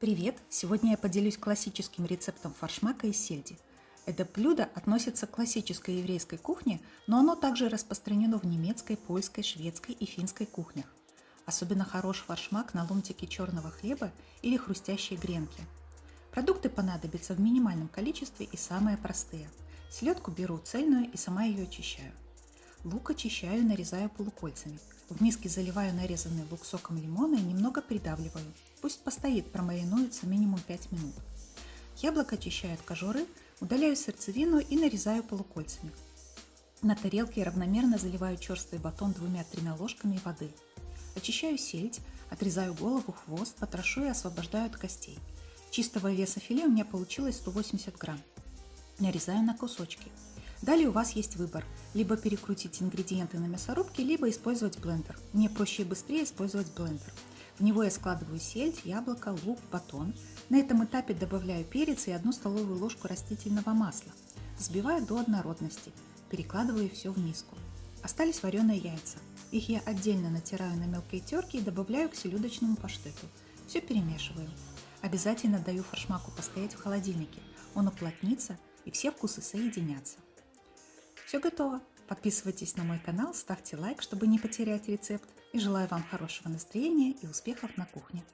Привет! Сегодня я поделюсь классическим рецептом фаршмака из сельди. Это блюдо относится к классической еврейской кухне, но оно также распространено в немецкой, польской, шведской и финской кухнях. Особенно хорош фаршмак на ломтике черного хлеба или хрустящие гренки. Продукты понадобятся в минимальном количестве и самые простые. Селедку беру цельную и сама ее очищаю. Лук очищаю и нарезаю полукольцами. В миске заливаю нарезанный лук соком лимона и немного придавливаю. Пусть постоит, промаринуется минимум 5 минут. Яблоко очищаю от кожуры, удаляю сердцевину и нарезаю полукольцами. На тарелке равномерно заливаю черствый батон двумя-тремя ложками воды. Очищаю сельдь, отрезаю голову, хвост, потрошу и освобождаю от костей. Чистого веса филе у меня получилось 180 грамм. Нарезаю на кусочки. Далее у вас есть выбор. Либо перекрутить ингредиенты на мясорубке, либо использовать блендер. Мне проще и быстрее использовать блендер. В него я складываю сельдь, яблоко, лук, батон. На этом этапе добавляю перец и одну столовую ложку растительного масла. Взбиваю до однородности. Перекладываю все в миску. Остались вареные яйца. Их я отдельно натираю на мелкой терке и добавляю к селедочному паштету. Все перемешиваю. Обязательно даю форшмаку постоять в холодильнике. Он уплотнится и все вкусы соединятся. Все готово. Подписывайтесь на мой канал, ставьте лайк, чтобы не потерять рецепт. И желаю вам хорошего настроения и успехов на кухне.